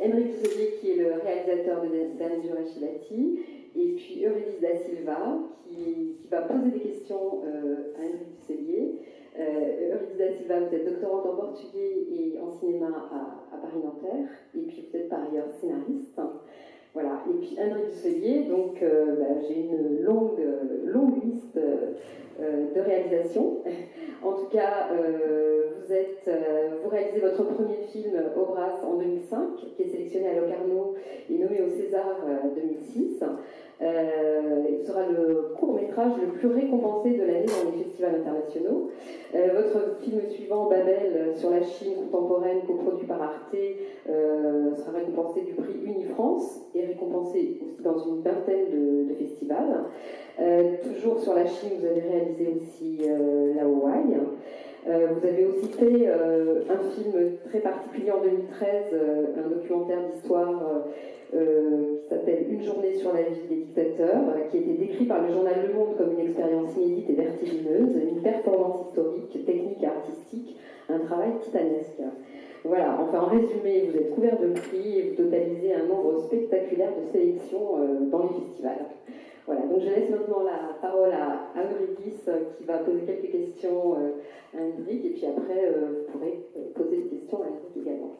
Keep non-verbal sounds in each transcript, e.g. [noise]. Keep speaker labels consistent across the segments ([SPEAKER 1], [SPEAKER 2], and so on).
[SPEAKER 1] Henrik Dusselier qui est le réalisateur de Dan Jurashilati et puis Eurydice da Silva qui, va poser des questions euh, à Henrik Dusselier. Euh, Eurydice da Silva, vous êtes doctorante en portugais et en cinéma à, à Paris-Nanterre et puis vous êtes par ailleurs scénariste. Voilà. Et puis Henrik Dusselier, donc euh, bah, j'ai une longue, longue liste euh, de réalisations. [laughs] En tout cas, euh, vous, êtes, vous réalisez votre premier film Obras en 2005, qui est sélectionné à Locarno et nommé au César 2006. Euh, il sera le court métrage le plus récompensé de l'année dans les festivals internationaux. Euh, votre film suivant, Babel, sur la Chine contemporaine, coproduit par Arte, euh, sera récompensé du prix Unifrance et récompensé aussi dans une vingtaine de festivals. Toujours sur la Chine, vous avez réalisé aussi La Hawaï. Euh, vous avez aussi fait euh, un film très particulier en 2013, euh, un documentaire d'histoire qui s'appelle Une journée sur la vie des dictateurs, qui a été décrit par le journal Le Monde comme une expérience inédite et vertigineuse, une performance historique, technique et artistique, un travail titanesque. Voilà, enfin en résumé, vous êtes couvert de prix et vous totalisez un nombre spectaculaire de sélections dans les festivals. Voilà, donc je laisse maintenant la parole à, Eurydice qui va poser quelques questions à Hendrik et puis après euh, vous pourrez poser des questions à Hendrik également.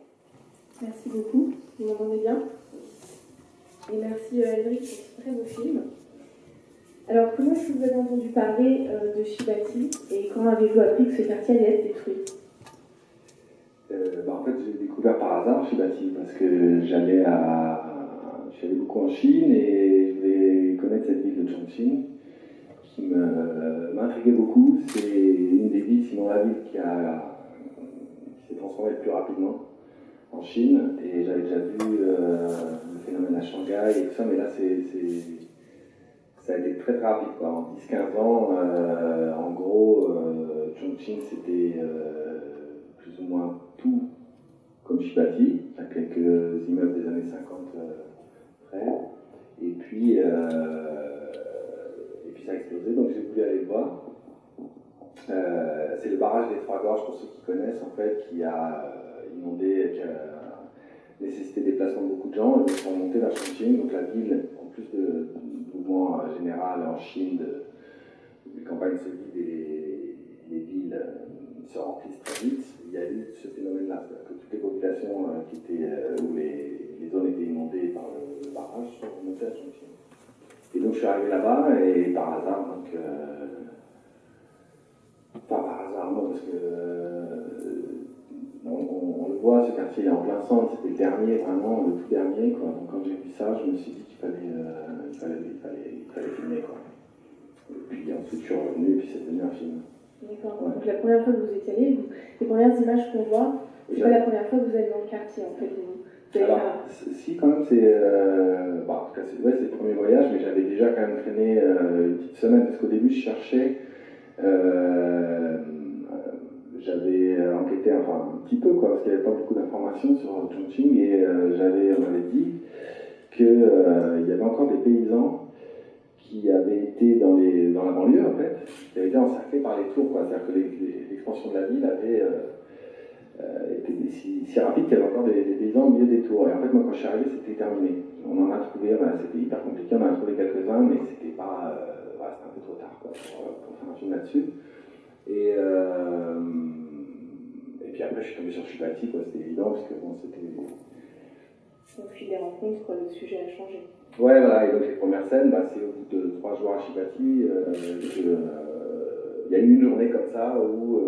[SPEAKER 2] Merci beaucoup, vous m'entendez bien? Et merci euh, Hendrik pour ce très beau film. Alors comment est-ce que vous avez entendu parler euh, de Shibati et quand avez-vous appris que ce quartier allait être détruit?
[SPEAKER 3] Bah, En fait j'ai découvert par hasard Shibati parce que j'allais à... Beaucoup en Chine et qui m'intriguait beaucoup. C'est une des villes, sinon la ville qui, s'est transformée le plus rapidement en Chine. Et j'avais déjà vu euh, le phénomène à Shanghai et tout ça, mais là, c'est, ça a été très très rapide. Quoi. En 10-15 ans, euh, en gros, euh, Chongqing, c'était plus ou moins tout comme Shibati, à quelques immeubles des années 50 près. Et puis, ça a explosé, donc j'ai voulu aller le voir. Euh, c'est le barrage des Trois Gorges, pour ceux qui connaissent, en fait, qui a euh, inondé, qui a nécessité des déplacement de beaucoup de gens, et donc sont montés vers Chongqing, donc la ville, en plus de, mouvement euh, général en Chine, de, les campagnes se vident et les, villes se remplissent très vite, il y a eu ce phénomène-là, que toutes les populations qui étaient, où les, les, zones étaient inondées par le, le barrage sont remontées à Chongqing. Et donc je suis arrivé là-bas et par hasard, donc. Euh, enfin par hasard, non, parce que. Euh, on, le voit, ce quartier est en plein centre, c'était le dernier, vraiment, le tout dernier, quoi. Donc quand j'ai vu ça, je me suis dit qu'il fallait, euh, il fallait, il fallait, il fallait filmer, quoi. Et puis ensuite je suis revenu et puis c'est devenu un film.
[SPEAKER 2] D'accord. Donc la première fois que vous étiez allé, les premières images qu'on voit, c'est pas la première fois que vous allez dans le quartier, en fait.
[SPEAKER 3] Alors, si, quand même, c'est. Euh, bah, en tout cas, c'est ouais, le premier voyage, mais j'avais déjà quand même traîné euh, une petite semaine, parce qu'au début, je cherchais. Euh, j'avais enquêté, enfin, un petit peu, quoi, parce qu'il n'y avait pas beaucoup d'informations sur Chongqing, et j'avais, on m'avait dit qu'il y avait encore des paysans qui avaient été dans, les, dans la banlieue, en fait, qui avaient été encerclés par les tours, quoi. C'est-à-dire que l'expansion de la ville avait était si, si, rapide qu'il y avait encore des, paysans au milieu des tours. Et en fait, moi, quand je suis arrivé, c'était terminé. On en a trouvé, c'était hyper compliqué, on en a trouvé quelques-uns, mais c'était pas. Euh, c'était un peu trop tard quoi, pour, pour, faire un film là-dessus. Et, euh, et puis après, je suis tombé sur quoi, c'était évident, parce que bon, c'était.
[SPEAKER 2] Au fil des rencontres, le sujet a changé.
[SPEAKER 3] Ouais, voilà, et donc les premières scènes, bah, c'est au bout de trois jours à Chibati, euh, il y a eu une journée comme ça où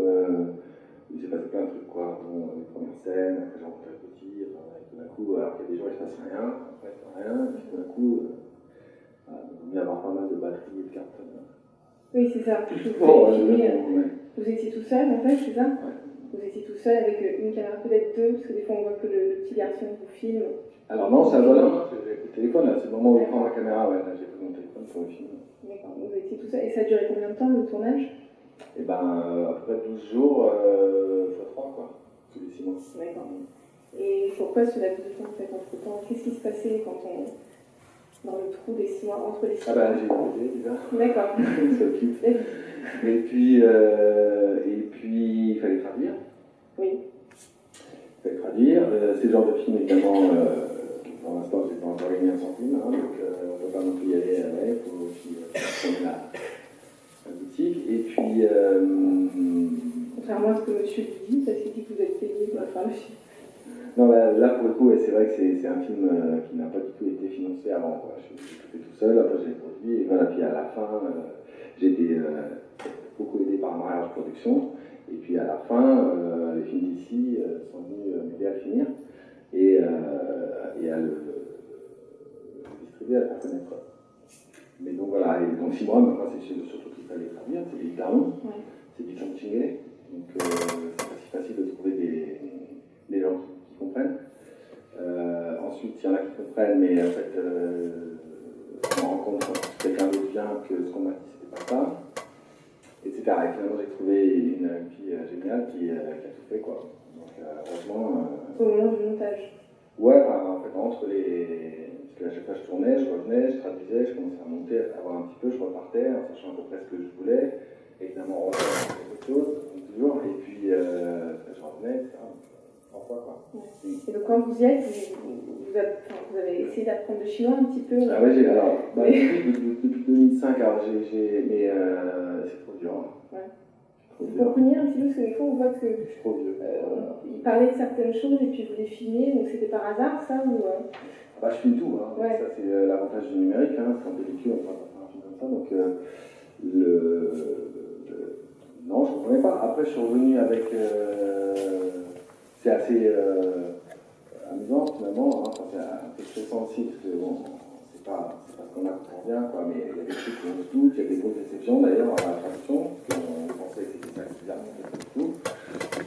[SPEAKER 3] il s'est passé plein de trucs, quoi. Bon, les premières scènes, après j'ai rencontré le petit, et tout d'un coup, alors qu'il y a des gens, il se passe rien, après il se passe rien, et puis tout d'un coup, euh, il y avoir pas mal de batteries et de cartes.
[SPEAKER 2] Oui, c'est ça. Vous, bon, euh, vous étiez tout seul, en fait, c'est ça? Ouais. Vous étiez tout seul avec une caméra, peut-être deux, parce que des fois on voit que le, petit garçon vous filme.
[SPEAKER 3] Alors non, c'est un voilà, j'ai le téléphone, là, c'est le moment où je prends ma caméra, ouais, là j'ai pris mon téléphone pour le film.
[SPEAKER 2] D'accord, vous étiez tout seul. Et ça a duré combien de temps le tournage?
[SPEAKER 3] Et eh ben, euh, à peu près 12 jours, euh, x 3, quoi, tous les 6 mois.
[SPEAKER 2] D'accord. Et pourquoi ce laps de temps, en fait, entre temps Qu'est-ce qui se passait quand on. dans le trou des 6 mois, entre les 6
[SPEAKER 3] mois Ah, ben, j'ai déjà.
[SPEAKER 2] D'accord. [laughs]
[SPEAKER 3] et puis, euh, et puis, il fallait traduire.
[SPEAKER 2] Oui.
[SPEAKER 3] fait traduire. c'est le genre de film, évidemment, pour l'instant, je n'ai pas encore gagné un centime, hein, donc on ne peut pas non plus y aller avec, il faut aussi prendre la, la, boutique. Et puis.
[SPEAKER 4] Contrairement à ce que monsieur dit, parce qu'il dit que vous êtes payé pour faire le film.
[SPEAKER 3] Non, bah, là, pour le coup, c'est vrai que c'est un film qui n'a pas du tout été financé avant. Je, suis fait tout seul, après j'ai produit, et voilà, puis à la fin, j'ai été beaucoup aidé par Mariage Production. Et puis à la fin, euh, les films d'ici euh, sont venus euh, m'aider à finir et, et à le, distribuer, à le faire connaître. Mais donc voilà, et donc six mois, moi c'est surtout qu'il fallait traduire, c'est du Taon, c'est du Chongqingé, donc c'est pas si facile de trouver des, des gens qui, comprennent. ensuite, il y en a qui comprennent, mais en fait, on rencontre quelqu'un d'autre bien que ce qu'on m'a dit, c'était pas ça etc. Et finalement, j'ai trouvé une, fille euh, géniale qui, euh, qui, a tout fait, quoi. Donc, euh, franchement.
[SPEAKER 4] Au moment du montage
[SPEAKER 3] Ouais, en fait, entre les. Parce qu'à chaque fois, je tournais, je revenais, je traduisais, je commençais à monter, à voir un petit peu, je repartais, en sachant à peu près ce que je voulais. Évidemment, on refaisait quelque chose, toujours, et puis je revenais, etc.
[SPEAKER 4] Et donc quand vous y êtes, vous, vous, avez, essayé d'apprendre le chinois un petit peu
[SPEAKER 3] Ah ouais, j'ai, alors, bah, depuis, 2005, alors j'ai, mais euh, c'est trop dur. Hein. Ouais.
[SPEAKER 4] Vous comprenez un petit peu, parce que des fois on voit que.
[SPEAKER 3] Je suis trop vieux.
[SPEAKER 4] Euh, il parlait de certaines choses et puis vous les filmiez, donc c'était par hasard ça ou, euh...
[SPEAKER 3] bah, Je filme tout, hein. ouais. ça c'est euh, l'avantage du numérique, hein. c'est en pellicule, on peut pas faire un film comme ça, donc euh, le, le, Non, je ne comprenais pas. Après, je suis revenu avec c'est assez euh, amusant finalement, hein, c'est un peu stressant aussi, parce que bon, c'est pas, pas ce qu'on a quand on vient, quoi, mais il y a des trucs qu'on doute, il y a des grosses déceptions d'ailleurs à la traduction, parce qu'on pensait que c'était ça qui tout.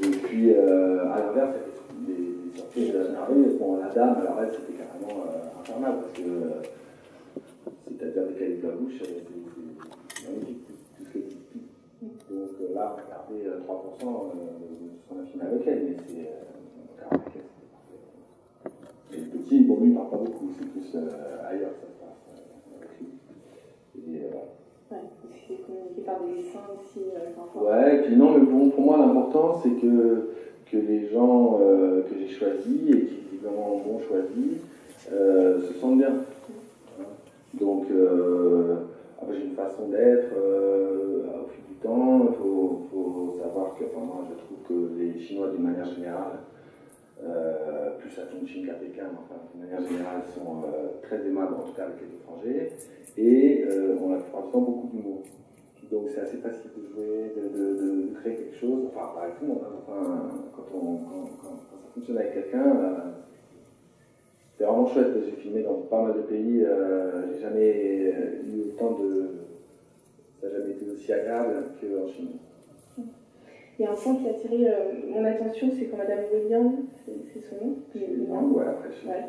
[SPEAKER 3] Et puis euh, à l'inverse, il y a des, des surprises énervées. Bon, la dame, alors elle, c'était euh, infernal, parce que euh, c'est-à-dire des de la bouche, c'est magnifique, tout ce qui est donc euh, là, regardez 3% euh, de ce qu'on a filmé avec elle, mais c'est. Euh, et le petit, bon, lui, il parle pas beaucoup, c'est plus ailleurs ça se passe lui. Et.
[SPEAKER 4] Ouais, c'est communiqué par des dessins aussi.
[SPEAKER 3] ouais, et puis non, mais bon, pour moi, l'important, c'est que, que les gens que j'ai choisis et qui évidemment m'ont choisi se sentent bien. Donc, après, j'ai une façon d'être au fil temps. Il faut, savoir que moi, je trouve que les Chinois, d'une manière générale, euh, plus à Chongqing qu'à Pékin, enfin, d'une manière générale, sont euh, très aimables, en tout cas avec les étrangers, et euh, on a plupart du beaucoup d'humour. Donc c'est assez facile de jouer, de, créer quelque chose, enfin pas tout hein, enfin, quand, on, quand, ça fonctionne avec quelqu'un, c'est vraiment chouette. J'ai filmé dans pas mal de pays, j'ai jamais eu autant de ça n'a jamais été aussi agréable qu'en Chine.
[SPEAKER 4] Il y a un point qui a attiré euh, mon attention, c'est quand Madame William, c'est son nom
[SPEAKER 3] Non, ouais, après, je ouais.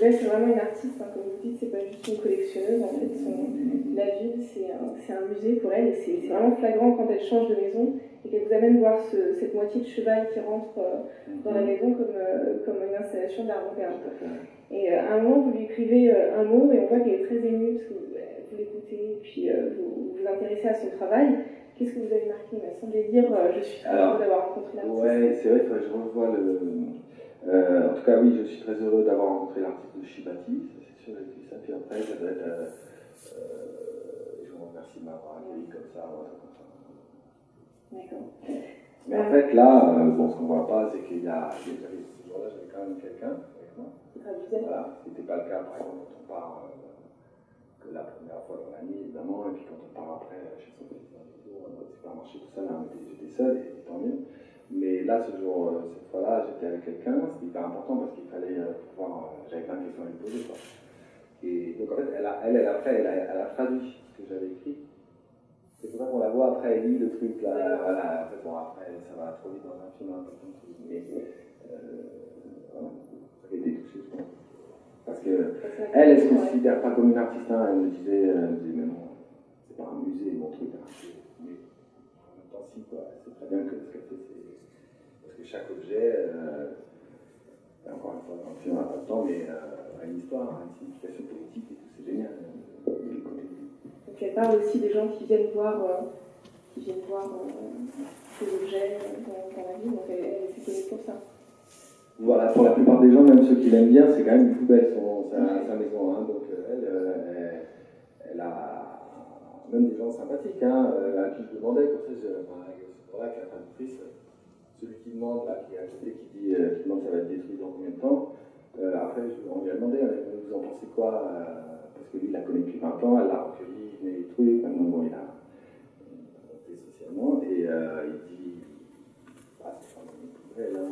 [SPEAKER 4] Là, c'est vraiment une artiste, hein, comme vous dites, c'est pas juste une collectionneuse. En fait, son, la ville, c'est un, un, musée pour elle, et c'est vraiment flagrant quand elle change de maison et qu'elle vous amène voir ce, cette moitié de cheval qui rentre euh, dans la maison comme, euh, comme une installation d'art moderne. Et à un moment, vous lui écrivez un mot, et on voit qu'elle est très émue, parce que vous l'écoutez, et puis vous vous intéressez à son travail. Qu'est-ce que vous avez marqué? Il m'a semblé dire euh, Je suis heureux d'avoir rencontré l'artiste.
[SPEAKER 3] Oui, c'est vrai que je revois le. Euh, en tout cas, oui, je suis très heureux d'avoir rencontré l'artiste de Shibati, c'est sûr, dit ça. Puis après, ça doit être. Euh, euh, je vous remercie de m'avoir accueilli comme ça.
[SPEAKER 4] D'accord.
[SPEAKER 3] Mais en fait, là, bon, ce qu'on ne voit pas, c'est qu'il y a. Ce jour-là, j'avais quand même quelqu'un avec moi. Voilà, ce n'était pas le cas, par exemple, quand on part la première fois dans la nuit, évidemment, et puis quand on part après chez son fils le supermarché, tout ça, là, j'étais seul, et tant mieux. Mais là, ce jour, euh, cette fois-là, j'étais avec quelqu'un, c'était hyper important parce qu'il fallait euh, pouvoir. Euh, j'avais plein de questions à lui poser. Quoi. Et donc, en fait, elle, a, elle, elle après, elle a, elle a traduit ce que j'avais écrit. C'est pour ça qu'on la voit après, elle lit le truc là. Voilà, en fait, bon, après, ça va trop vite dans un film, un peu comme. Mais euh, voilà, je pense. Parce que elle, elle se considère pas comme une artiste. Hein. Elle me disait, elle me disait mais non, c'est pas un musée, mon truc. Hein. Mais en même temps, si, quoi. C'est très bien que ce qu'elle fait, que chaque objet, euh, encore une fois, le film, on n'a pas le temps, mais euh, a une histoire, a une signification politique et tout, c'est génial.
[SPEAKER 4] Donc elle parle aussi des gens qui viennent voir, euh, qui viennent voir ces objets dans, dans, la vie, donc elle, elle est connue pour ça.
[SPEAKER 3] Voilà, pour la plupart des gens, même ceux qui l'aiment bien, c'est quand même une poubelle son, sa, sa maison. Hein, donc elle, elle, elle, a même des gens sympathiques hein, à qui je demandais, comme ça, je, voilà, que la traductrice, celui qui demande, là, qui est à côté, qui dit euh, qui demande ça va être détruit dans combien de temps. Euh, après, on lui a demandé, vous en pensez quoi Parce que lui, il la connaît depuis 20 ans, elle l'a recueilli, il met des trucs, maintenant, bon, il a monté socialement, et euh, il dit, bah, c'est pas une poubelle, hein,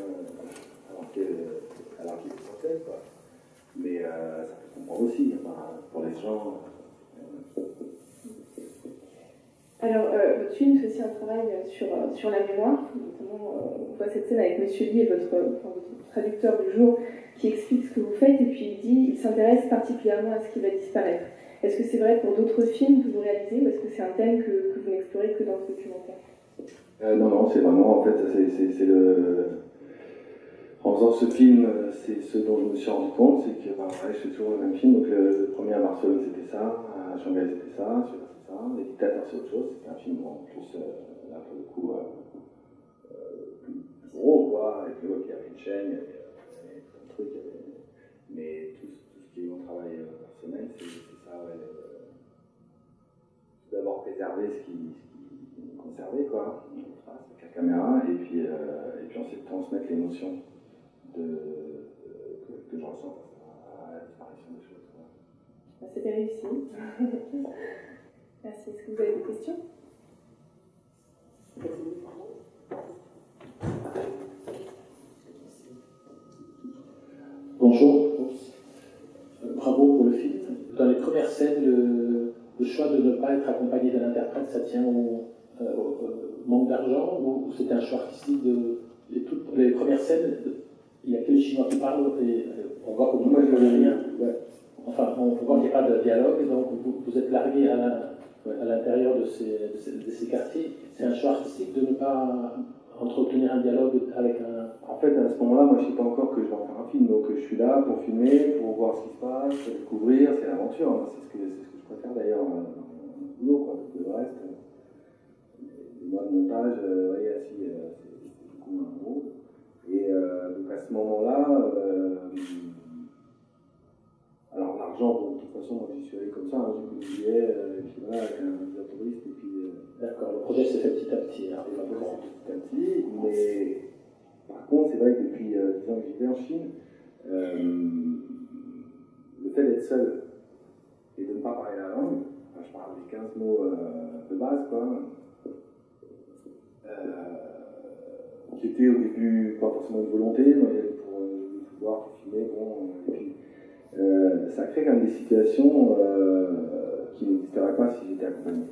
[SPEAKER 3] alors qu'il est français, quoi. Mais euh, ça peut comprendre aussi, pour les gens.
[SPEAKER 2] Alors, euh, votre film fait aussi un travail sur, sur la mémoire. Cette scène avec Monsieur Lee, enfin, votre traducteur du jour, qui explique ce que vous faites et puis il dit il s'intéresse particulièrement à ce qui va disparaître. Est-ce que c'est vrai pour d'autres films que vous réalisez ou est-ce que c'est un thème que, vous n'explorez que dans ce documentaire?
[SPEAKER 3] Euh, Non, non, c'est vraiment, en fait, c'est le. En faisant ce film, c'est ce dont je me suis rendu compte, c'est que bah, je fais toujours le même film. Donc le, premier à Barcelone, c'était ça, à Shanghai, c'était ça, c'est ça. Les dictateurs, c'est autre chose. C'était un film en plus, euh, là, pour le coup, euh, gros, quoi, avec le, il y avait une chaîne, il y avait, plein de trucs, mais tout, ce qui est mon travail personnel, c'est ça, ouais. D'abord préserver ce qui, ce qui est conservé, quoi, avec la caméra, et puis, euh, et puis transmettre l'émotion de, que, je ressens à la disparition des choses.
[SPEAKER 2] C'était réussi. [laughs] Merci. Est-ce que vous avez des questions?
[SPEAKER 5] Bonjour. Bravo pour le film. Dans les premières scènes, le, le choix de ne pas être accompagné d'un interprète, ça tient au, euh, au manque d'argent ou c'était un choix artistique de les, toutes, les premières scènes il y a que les Chinois qui parlent et on voit il n'y a rien. Ouais. Enfin, on voit qu'il n'y a pas de dialogue, donc vous, vous êtes largué à l'intérieur de ces, quartiers. C'est un choix artistique de ne pas entretenir un dialogue avec un.
[SPEAKER 3] En fait, à ce moment-là, moi, je ne sais pas encore que je vais en faire un film, donc je suis là pour filmer, pour voir ce qui se passe, pour découvrir, c'est l'aventure. Hein. C'est ce, que, ce que je préfère d'ailleurs dans le boulot, quoi. Le reste, les mois de montage, euh, vous voyez, assis, euh, c'est beaucoup un gros. Et euh, donc à ce moment-là, façon, j'y suis allé comme ça, hein, j'ai pris le billet, euh, et puis voilà, avec un visa touriste, et puis.
[SPEAKER 5] D'accord, le projet s'est fait petit à petit.
[SPEAKER 3] Hein, petit à petit, mais par contre, c'est vrai que depuis 10 ans que j'étais en Chine, le fait d'être seul et de ne pas parler la langue, enfin, je parle des 15 mots de base, quoi qui était au début pas forcément une volonté, pour euh, pouvoir filmer, bon, et puis euh, ça crée quand même des situations euh, qui n'existeraient pas si j'étais accompagné.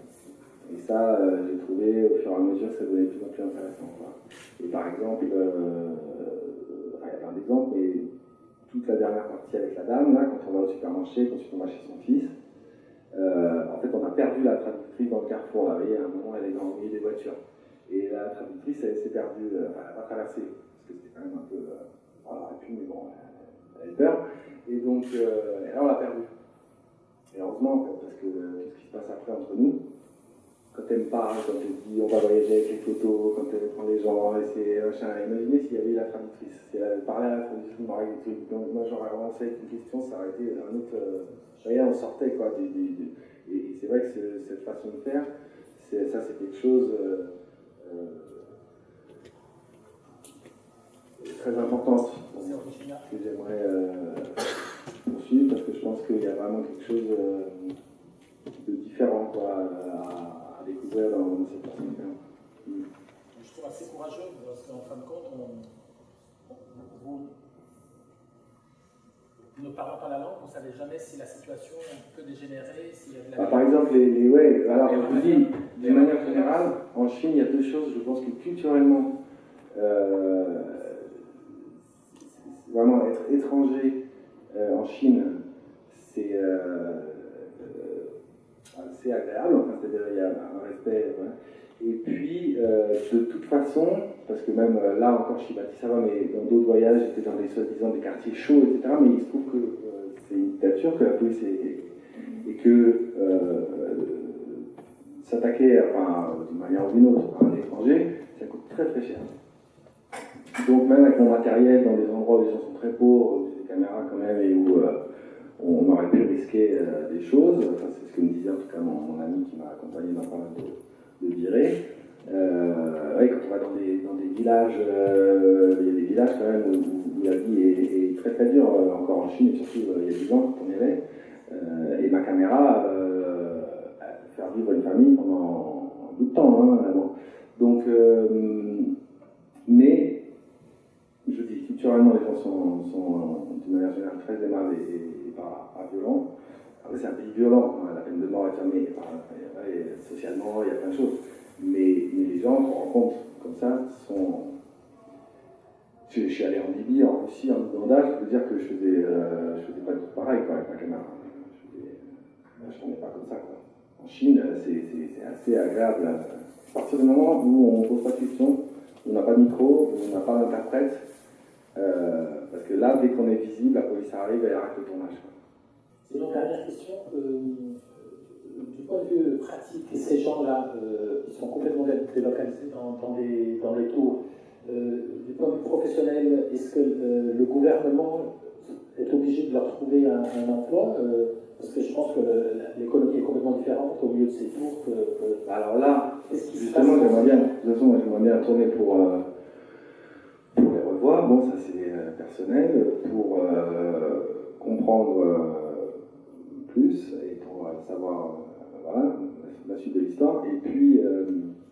[SPEAKER 3] Et ça, euh, j'ai trouvé au fur et à mesure que ça devenait de plus en plus intéressant. Et par exemple, il y a plein d'exemples, mais toute la dernière partie avec la dame, là, quand on va au supermarché, quand on va chez son fils, en fait on a perdu la traductrice dans le carrefour, vous voyez, à un moment elle est dans le milieu des voitures. Et la traductrice, elle s'est perdue, elle n'a pas traversé, parce que c'était quand même un peu. Voilà, et puis, mais bon, elle, elle peur. Et donc, euh, et là, on l'a perdue. Et heureusement, parce que euh, ce qui se passe après entre nous, quand elle me parle, quand elle dit on va voyager avec les photos, quand elle prend les gens, et machin. Imaginez s'il y avait la traductrice, si elle avait parlé à la traductrice, des Donc, moi, j'aurais avancé avec une question, ça aurait été un autre. Euh, rien, on sortait, quoi. Et, c'est vrai que cette façon de faire, ça, c'est quelque chose. Euh, euh, très importante que j'aimerais euh, poursuivre parce que je pense qu'il y a vraiment quelque chose euh, de différent quoi, à, à, découvrir dans, cette de faire.
[SPEAKER 5] Mm. Je trouve assez courageux parce qu'en fin de compte, on, vous, ne parlant pas la langue, on ne savait jamais si la situation peut dégénérer, s'il y avait la...
[SPEAKER 3] Bah, par exemple, les, les ouais, alors je vous dis, d'une manière générale, en Chine, il y a deux choses. Je pense que culturellement, euh, vraiment être étranger euh, en Chine, c'est euh, assez agréable. Enfin, c'est-à-dire il y a un respect. Et puis, euh, de toute façon, parce que même là encore, Shibati, ça va, mais dans d'autres voyages, j'étais dans des soi-disant des quartiers chauds, etc. Mais il se trouve que c'est une dictature, que la police est, et que s'attaquer, enfin, d'une manière ou d'une autre, à un étranger, ça coûte très très cher. Donc même avec mon matériel dans des endroits où les gens sont très pauvres, a des caméras quand même, et où on aurait pu risquer des choses. Enfin, c'est ce que me disait en tout cas mon, ami qui m'a accompagné dans pas mal de, de virées. oui, quand on va dans des, dans des villages, il y a des villages quand même où, la vie est, très très dure, encore en Chine, et surtout il y a 10 ans quand on y et ma caméra, faire vivre une famille pendant un bout de temps, hein. Donc, euh, mais, les gens sont, sont d'une manière générale très aimables et, pas, violents. C'est un pays violent, hein, la peine de mort est fermée, socialement, il y a plein de choses. Mais, les gens qu'on rencontre comme ça sont. Je, suis allé en Libye, en Russie, en Ouganda, je peux dire que je faisais, euh, je faisais pas tout pareil avec ma caméra. Je ne pas comme ça. En Chine, c'est assez agréable. À partir du moment où on ne pose pas de questions, on n'a pas de micro, on n'a pas d'interprète, euh, parce que là, dès qu'on est visible, la police arrive et arrête le tournage.
[SPEAKER 5] C'est une dernière question. Euh, du point de vue pratique, ces gens-là, euh, ils sont complètement délocalisés dans, dans, les, dans les tours. du point de vue professionnel, est-ce que le gouvernement est obligé de leur trouver un, un emploi parce que je pense que l'économie est complètement différente au milieu de ces tours que.
[SPEAKER 3] Alors là, justement, j'aimerais bien, de toute façon, j'aimerais bien tourner pour, euh. Bon, ça c'est euh, personnel, pour euh, comprendre plus et pour savoir voilà, la suite de l'histoire. Et puis.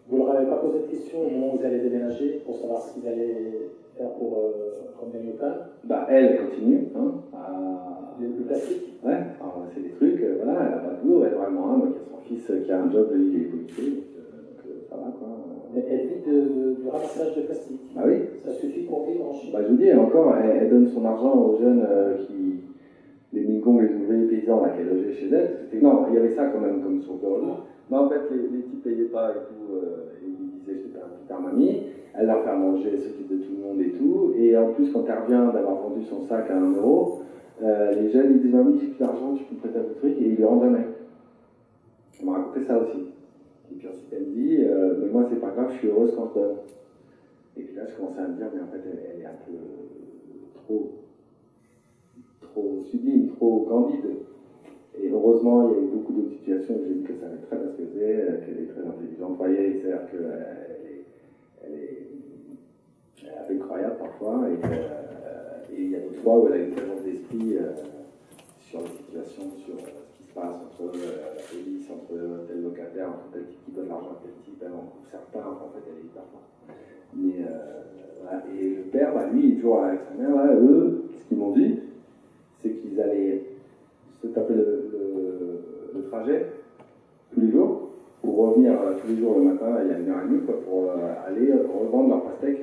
[SPEAKER 5] vous ne leur avez pas posé de questions au moment où vous allez déménager pour savoir ce qu'ils allaient faire pour euh, local?
[SPEAKER 3] Bah, elle continue hein, à
[SPEAKER 5] des plus classiques
[SPEAKER 3] Ouais, c'est des trucs, euh, voilà, elle n'a pas de boulot, elle vraiment un, donc il y a son fils qui a un job, lui, il est policier, donc, euh, ça va quoi.
[SPEAKER 5] Elle vit du ramassage de plastique.
[SPEAKER 3] Bah oui.
[SPEAKER 5] Ça suffit pour vivre en Chine.
[SPEAKER 3] Bah je vous dis, encore, elle, donne son argent aux jeunes euh, qui. les Mingong, les ouvriers paysans là, qui logeaient chez elle. C'était, non, il y avait ça quand même comme source de revenus. Mais en fait, les, les types payaient pas et tout, et ils disaient j'étais un petit mamie. Elle leur fait manger, elle s'occupe de tout le monde et tout. Et en plus, quand elle revient d'avoir vendu son sac à 1 euro, euh, les jeunes, ils disent Mamie, j'ai plus d'argent, tu peux me prêter un peu de truc, et ils lui rendent jamais. Elle m'a raconté ça aussi. Et puis elle me dit euh, Mais moi, c'est pas grave, je suis heureuse quand je donne. Et puis là, je commençais à me dire Mais en fait, elle, est un peu trop, trop sublime, trop candide. Et heureusement, il y a eu beaucoup d'autres situations où j'ai vu que ça avait très bien ce qu'elle qu'elle est très intelligente. Vous voyez, c'est-à-dire qu'elle est, elle est, elle est incroyable parfois. Et il y a d'autres fois où elle a une présence d'esprit euh, sur la situation, sur euh, entre euh, la police, entre tel locataire, entre tel qui donne l'argent à tel type, elle en coupe certains, en fait elle est hyper forte. Mais voilà. Et le père, bah, lui, il est toujours avec sa mère, là, eux, ce qu'ils m'ont dit, c'est qu'ils allaient se taper le, trajet tous les jours pour revenir tous les jours le matin, il y a une heure et demie, pour aller revendre leur pastèque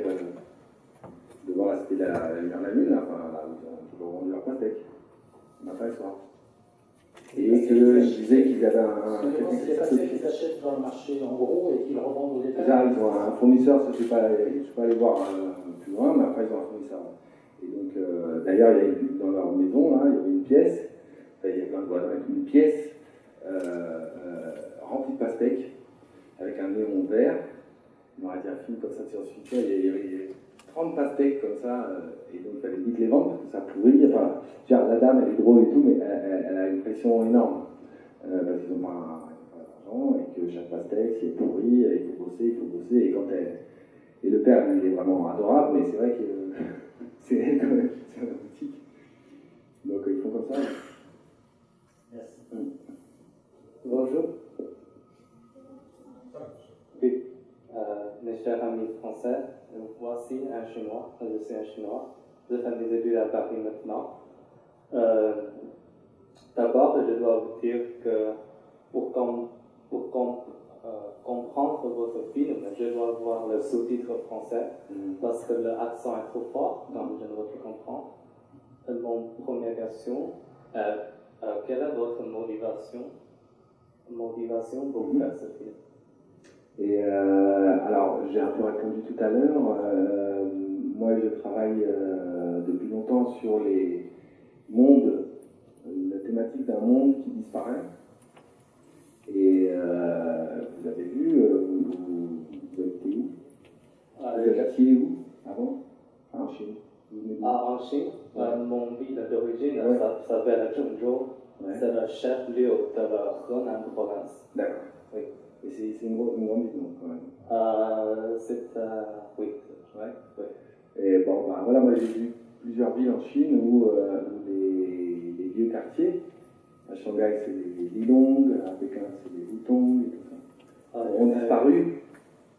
[SPEAKER 3] devant la cité de la, de la lune, enfin, ils ont vendu leur pastèque, matin et soir. Et que je disais qu'ils avaient un.
[SPEAKER 5] Qu'ils achètent dans le marché en gros et qu'ils revendent au détail. Là,
[SPEAKER 3] ils ont un fournisseur, ça, je ne vais pas aller voir euh, plus loin, mais après, ils ont un fournisseur. Et donc, euh, d'ailleurs, dans leur maison, là, il y avait une pièce, enfin, il y a plein de voisins avec une pièce euh, euh, remplie de pastèques, avec un néon vert. On aurait dit un film comme ça sur Twitter, il y avait 30 pastèques comme ça, euh, et donc il fallait vite les vendre parce que ça pourrit. Enfin, la dame, elle est drôle et tout, mais elle, a une pression énorme. Euh, parce qu'ils n'ont pas, d'argent et que chaque pastèque, c'est pourri, il faut bosser, il faut bosser. Et, quand elle, et le père, il est vraiment adorable, mais c'est vrai que [laughs] c'est elle quand même tient la boutique. Donc ils font comme ça.
[SPEAKER 5] Merci.
[SPEAKER 6] Bonjour. Mes chers amis français, voici un chinois, je suis un chinois, je fais mes études à Paris maintenant. Euh, d'abord, je dois vous dire que pour, pour euh, comprendre votre film, je dois voir le sous-titre français mm. parce que l'accent est trop fort, donc je ne veux pas comprendre. mon première question est euh, quelle est votre motivation, motivation pour mm. faire ce film?
[SPEAKER 3] Et euh, alors, j'ai un peu répondu tout à l'heure. Euh, moi, je travaille euh, depuis longtemps sur les mondes, la thématique d'un monde qui disparaît. Et vous avez vu, vous, vous, habitez où? Ah, Vous êtes où avant Ah, en Chine. Vous venez
[SPEAKER 6] Ah, en Chine, euh, mon ville d'origine ça s'appelle Zhengzhou. C'est le chef-lieu de la Henan province.
[SPEAKER 3] D'accord.
[SPEAKER 6] Oui.
[SPEAKER 3] Et c'est une, une grande ville, quand même.
[SPEAKER 6] Euh, c'est. euh, oui.
[SPEAKER 3] Ouais.
[SPEAKER 6] Oui.
[SPEAKER 3] Et bon, bah, voilà, moi j'ai vu plusieurs villes en Chine où, euh, les, les vieux quartiers, à Shanghai c'est les Lilong, à Pékin c'est les Hutong et tout ça,
[SPEAKER 6] Euh,
[SPEAKER 3] ont
[SPEAKER 6] euh,
[SPEAKER 3] disparu.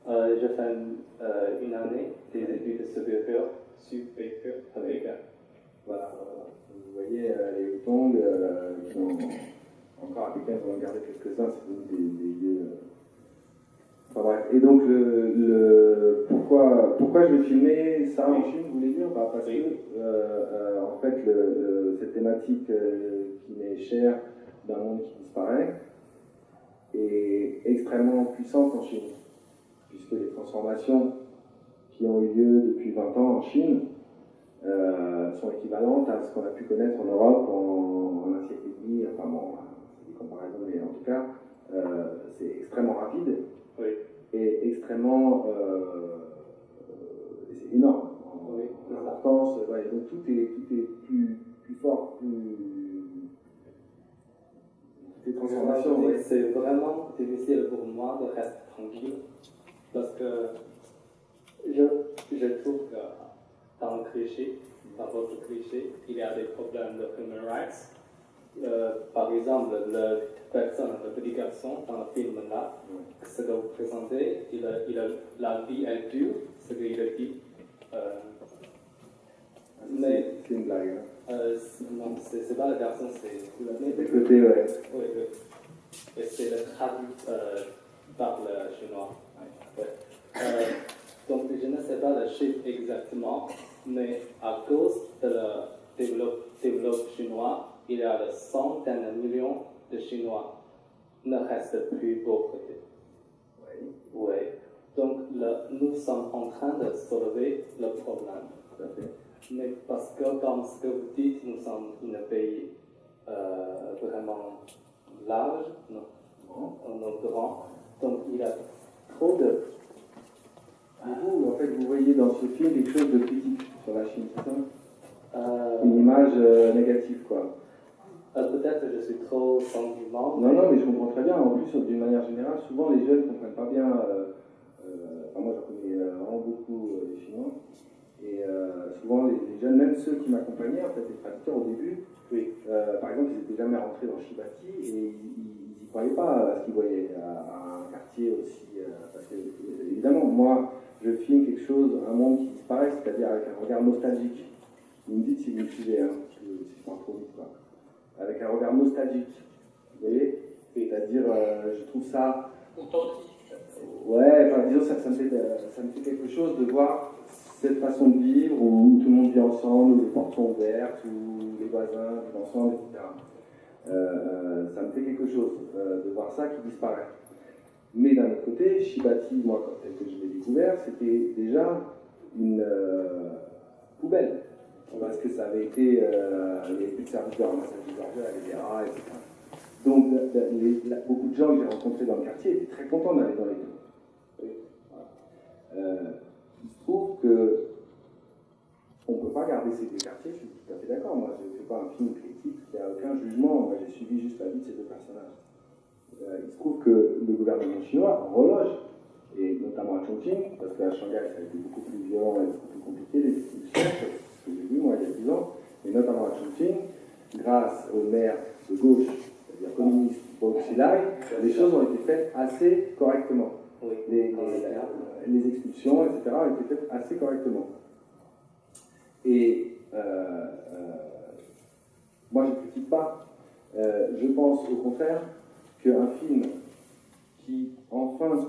[SPEAKER 6] euh, je fais euh, une année des études supérieures, supérieures avec. euh,
[SPEAKER 3] Voilà, voilà. Vous voyez euh, les Hutong euh, qui ont encore à Pékin, ils ont gardé quelques-uns, c'est des, des vieux. Enfin. Et donc, le, le- pourquoi, pourquoi je vais filmer ça en Chine, vous voulez dire? Bah, Parce
[SPEAKER 6] Oui.
[SPEAKER 3] que, euh, euh, en fait, le- cette thématique euh, qui m'est chère d'un monde qui disparaît est extrêmement puissante en Chine, puisque les transformations qui ont eu lieu depuis 20 ans en Chine euh, sont équivalentes à ce qu'on a pu connaître en Europe en, en un siècle et demi. Enfin bon, c'est des comparaisons, mais en tout cas, euh, c'est extrêmement rapide
[SPEAKER 6] Oui.
[SPEAKER 3] et extrêmement. euh, euh, c'est énorme en,
[SPEAKER 6] Oui,
[SPEAKER 3] en importance. ouais, donc tout est, tout est plus, plus fort, plus. Toutes les transformations,
[SPEAKER 6] Oui,
[SPEAKER 3] ouais.
[SPEAKER 6] C'est vraiment difficile pour moi de rester tranquille parce que je, je trouve que dans le cliché, dans votre cliché, il y a des problèmes de human rights. Euh, par exemple, le personne, le petit garçon dans le film là, ce que vous présentez, il a, il a, la vie est dure, ce qu'il a dit. Euh, mais
[SPEAKER 3] C'est- une blague. hein.
[SPEAKER 6] euh, non, c'est pas le garçon, c'est le
[SPEAKER 3] ouais.
[SPEAKER 6] oui, oui. Et c'est le traduit euh, par le chinois. Ouais. Euh, donc je ne sais pas le chiffre exactement, mais à cause de le développe, développe chinois, il y a des centaines de millions de Chinois ne restent plus pauvres.
[SPEAKER 3] Ouais,
[SPEAKER 6] Oui. Donc le- nous sommes en train de soulever le problème. Mais parce que, comme ce que vous dites, nous sommes un pays euh, vraiment large, non, non, grand, donc il y a trop de...
[SPEAKER 3] Du coup, en fait, vous voyez dans ce film quelque chose de critique sur la Chine, c'est ça?
[SPEAKER 6] Euh,
[SPEAKER 3] Une image euh, négative, quoi.
[SPEAKER 6] Euh, Peut-être que je suis trop sentiment.
[SPEAKER 3] Non, non, mais je comprends très bien. En plus, d'une manière générale, souvent les jeunes ne comprennent pas bien. euh, euh, enfin, moi, j'en connais euh, vraiment beaucoup des Chinois. Et souvent, les, les jeunes, même ceux qui m'accompagnaient, en fait, les traducteurs au début,
[SPEAKER 6] Oui.
[SPEAKER 3] par exemple, ils n'étaient jamais rentrés dans Shibati et ils n'y croyaient pas à ce qu'ils voyaient, à, à un quartier aussi. parce que, évidemment, moi, je filme quelque chose, un monde qui disparaît, c'est-à-dire avec un regard nostalgique. Vous me dites si vous me suivez, hein, si je si je parle trop vite, quoi. Avec un regard nostalgique. Vous voyez C'est-à-dire, euh, je trouve ça. Ouais, enfin, disons, ça, ça, me fait, euh, ça me fait quelque chose de voir cette façon de vivre où tout le monde vit ensemble, où les portes sont ouvertes, où les voisins vivent ensemble, etc. Euh, ça me fait quelque chose euh, de voir ça qui disparaît. Mais d'un autre côté, Shibati, moi, quand tel que je l'ai découvert, c'était déjà une poubelle. Parce que ça avait été. euh, il plus de service de ramassage des ordures, etc. Donc, beaucoup de gens que j'ai rencontrés dans le quartier étaient très contents d'aller dans les tours. Euh, il se trouve que on ne peut pas garder ces deux quartiers, je suis tout à fait d'accord. Moi, je ne fais pas un film critique, il n'y a aucun jugement. Moi, j'ai suivi juste la vie de ces deux personnages. Euh, il se trouve que le gouvernement chinois reloge, et notamment à Chongqing, parce qu'à Shanghai, ça a été beaucoup plus violent et beaucoup plus compliqué, les que j'ai vu moi il y a 10 ans, mais notamment à Chongqing, grâce au maire de gauche, c'est-à-dire communiste, Bob Xilai, les choses ont été faites assez correctement
[SPEAKER 6] Oui.
[SPEAKER 3] les, les- les expulsions, etc., ont été faites assez correctement. Et euh, euh, moi, je ne critique pas. Euh, je pense au contraire qu'un film qui, enfin,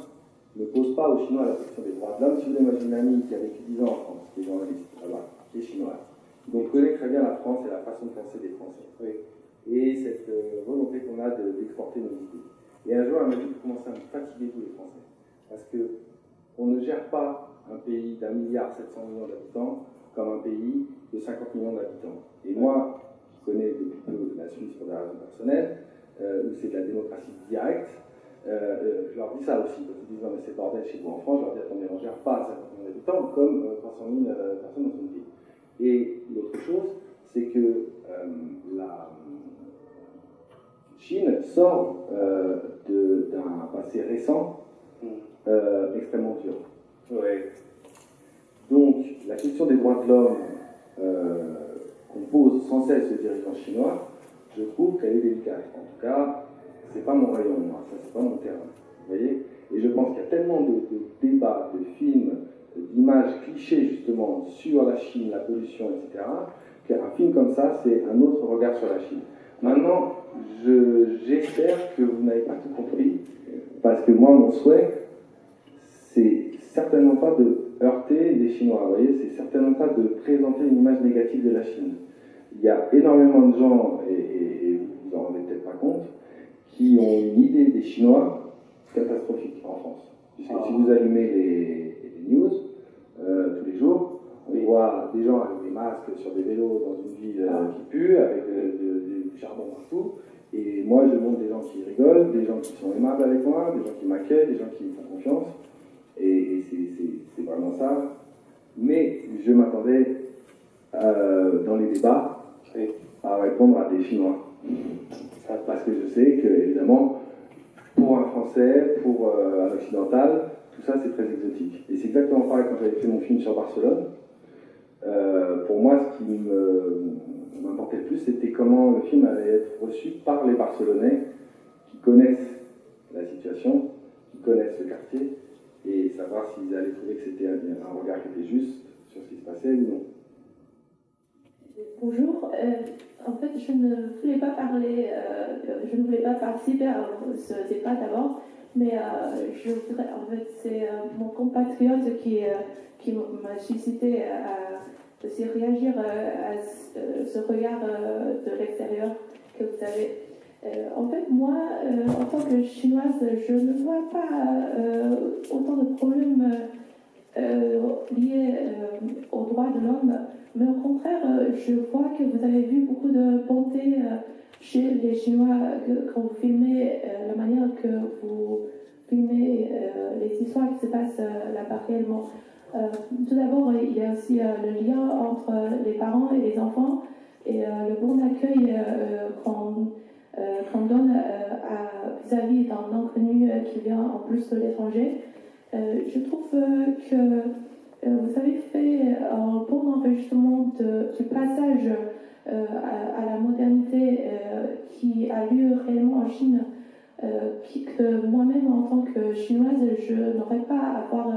[SPEAKER 3] ne pose pas aux Chinois la question des droits de l'homme, si vous voulez, moi j'ai une amie qui a vécu 10 ans en France, qui est journaliste là-bas, qui est chinoise, donc connaît très bien la France et la façon de penser des Français. Et cette euh, volonté qu'on a de- d'exporter nos idées. Et un jour, elle m'a dit, vous commencez à me fatiguer, vous les Français. Parce que on ne gère pas un pays d'un milliard 700 millions d'habitants comme un pays de 50 millions d'habitants. Et moi, qui connais depuis peu la Suisse pour des raisons personnelles, euh, où c'est de la démocratie directe, euh, je leur dis ça aussi, parce qu'ils disent non mais c'est bordel chez vous en France, je leur dis attendez, on ne gère pas 50 millions d'habitants comme euh, 300 000 euh, personnes dans une ville. Et l'autre chose, c'est que euh, la Chine sort euh, d'un passé récent hmm. euh, extrêmement dur. Donc, la question des droits de l'homme qu'on pose sans cesse aux dirigeants chinois, je trouve qu'elle est délicate. En tout cas, c'est pas mon rayon, moi, ça c'est pas mon terrain. Vous voyez? Et je pense qu'il y a tellement de, débats, de films, d'images clichés justement sur la Chine, la pollution, etc., qu'un film comme ça, c'est un autre regard sur la Chine. Maintenant, j'espère que vous n'avez pas tout compris, parce que moi, mon souhait, c'est certainement pas de heurter les Chinois, vous voyez, c'est certainement pas de présenter une image négative de la Chine. Il y a énormément de gens, et, et vous vous en rendez peut-être pas compte, qui ont une idée des Chinois catastrophique en France. Puisque si vous allumez les, news euh, tous les jours, on voit des gens avec des masques sur des vélos dans une ville euh, ah. qui pue, avec du charbon partout. Et moi, je montre des gens qui rigolent, des gens qui sont aimables avec moi, des gens qui m'accueillent, des gens qui me font confiance. Et, c'est vraiment ça. Mais je m'attendais euh, dans les débats à répondre à des Chinois. Parce que je sais que, évidemment, pour un Français, pour euh, un Occidental, tout ça c'est très exotique. Et c'est exactement pareil quand j'avais fait mon film sur Barcelone. Euh, pour moi, ce qui m'importait le plus, c'était comment le film allait être reçu par les Barcelonais qui connaissent la situation, qui connaissent le quartier, et savoir s'ils allaient trouver que c'était un regard qui était juste sur ce qui se passait ou non.
[SPEAKER 2] Bonjour. Euh, en fait, je ne voulais pas parler, euh, je ne voulais pas participer à ce débat d'abord, mais euh, je voudrais, en fait, c'est mon compatriote qui, qui m'a suscité à aussi réagir à ce regard de l'extérieur que vous avez. en fait, moi, en tant que chinoise, je ne vois pas autant de problèmes liés aux droits de l'homme mais au contraire, euh, je vois que vous avez vu beaucoup de bonté euh, chez les Chinois quand vous filmez euh, la manière que vous filmez les histoires qui se passent là-bas réellement. tout d'abord, il y a aussi le lien entre les parents et les enfants et le bon accueil qu'on donne vis-à-vis d'un inconnu qui vient en plus de l'étranger. je trouve que euh, vous avez fait un bon enregistrement du passage euh, à, la modernité euh, qui a lieu réellement en Chine, que moi-même en tant que chinoise, je n'aurais pas à avoir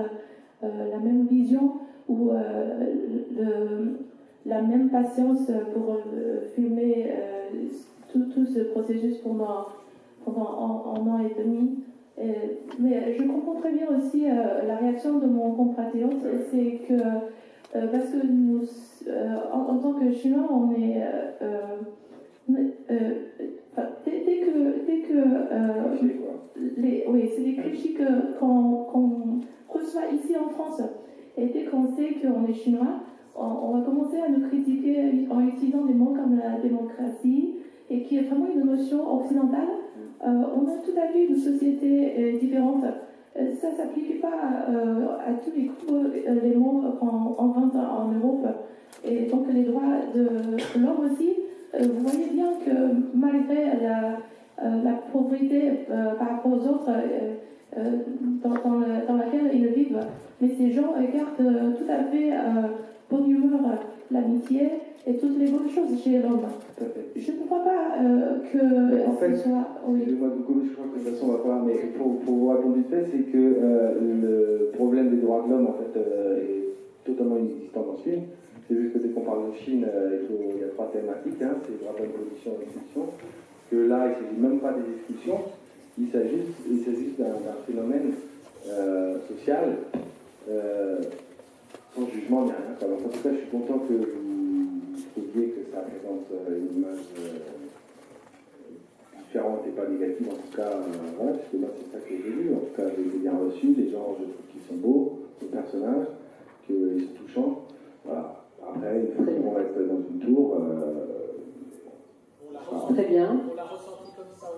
[SPEAKER 2] la même vision ou la même patience pour filmer tout, ce processus pendant, pendant un an et demi. Euh, mais je comprends très bien aussi euh, la réaction de mon compatriote, c'est que euh, parce que nous, en, tant que Chinois, on est dès, que, dès que les, oui, c'est des clichés qu'on reçoit ici en France, et dès qu'on sait qu'on est chinois, on, va commencer à nous critiquer en utilisant des mots comme la démocratie, et qui est vraiment une notion occidentale euh, on a tout à fait une société euh, différente. Euh, ça ne s'applique pas à tous les coups, les mots qu'on invente en Europe. Et donc les droits de l'homme aussi, vous voyez bien que malgré la, pauvreté par rapport aux autres dans, laquelle ils vivent, mais ces gens gardent tout à fait bonne humeur, l'amitié, et toutes les bonnes choses chez l'homme. Je ne crois pas euh, que
[SPEAKER 3] en fait, soit. Oui. Moi, je crois que de toute façon, on va pas. Mais pour, pour vous répondre vite fait, c'est que euh, le problème des droits de l'homme, en fait, euh, est totalement inexistant dans ce film. C'est juste que dès qu'on parle de Chine, il, y a trois thématiques hein, c'est droits de l'homme, production et expulsion. Que là, il ne s'agit même pas des expulsions, il s'agit d'un phénomène social sans jugement ni rien. Alors, en tout cas, je suis content que vous trouviez que ça présente euh, une image euh, différente et pas négative, en tout cas, euh, voilà, puisque moi c'est ça que j'ai vu, en tout cas j'ai bien reçu, les gens je trouve qu'ils sont beaux, les personnages, qu'ils sont touchants, voilà. Après, qu'on reste dans une tour,
[SPEAKER 1] Très bien.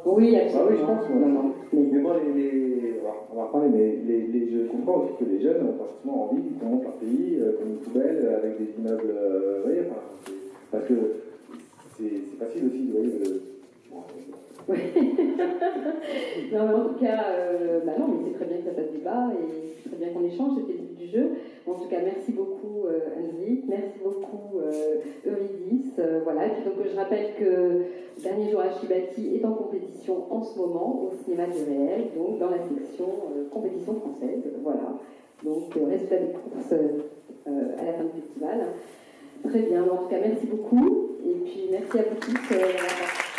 [SPEAKER 1] Oui, absolument.
[SPEAKER 3] Ah oui, je pense. Non, Mais moi, les, on va en parler, mais les, je comprends aussi que les jeunes ont forcément envie qu'on montre leur pays comme poubelles avec des immeubles. euh, vous voyez, enfin, c'est- parce que c'est facile aussi, vous voyez. De, [laughs]
[SPEAKER 1] non, mais en tout cas, euh, bah non, mais c'est très bien que ça fasse débat et c'est très bien qu'on échange, c'était jeu. En tout cas, merci beaucoup euh, Henrik, merci beaucoup euh, Eurydice. euh, voilà. Et puis donc je rappelle que Dernier jour à Chibati est en compétition en ce moment au cinéma du réel, donc dans la section compétition française. Voilà. Donc résultat des courses à la fin du festival. Très bien, en tout cas merci beaucoup et puis merci à vous tous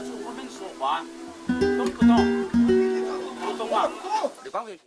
[SPEAKER 7] 我们说话懂不懂，不懂啊。